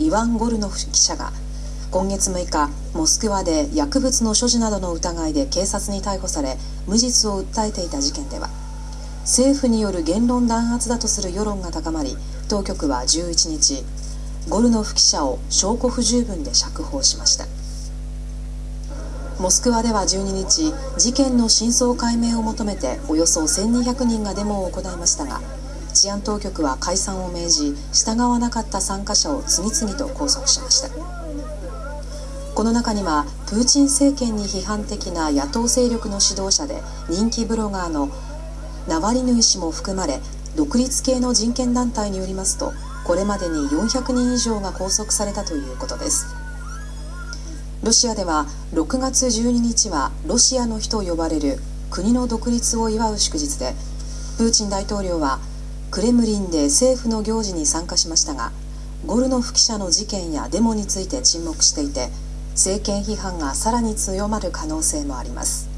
イワン・ゴルノフ記者が今月6日モスクワで薬物の所持などの疑いで警察に逮捕され無実を訴えていた事件では政府による言論弾圧だとする世論が高まり当局は11日ゴルノフ記者を証拠不十分で釈放しました。モスクワでは12日事件の真相解明を求めておよそ1200人がデモを行いましたが治安当局は解散を命じ従わなかった参加者を次々と拘束しました。この中にはプーチン政権に批判的な野党勢力の指導者で人気ブロガーのナワリヌイ氏も含まれ独立系の人権団体によりますとこれまでに400人以上が拘束されたということです。ロシアでは6月12日はロシアの日と呼ばれる国の独立を祝う祝日でプーチン大統領はクレムリンで政府の行事に参加しましたがゴルノフ記者の事件やデモについて沈黙していて政権批判がさらに強まる可能性もあります。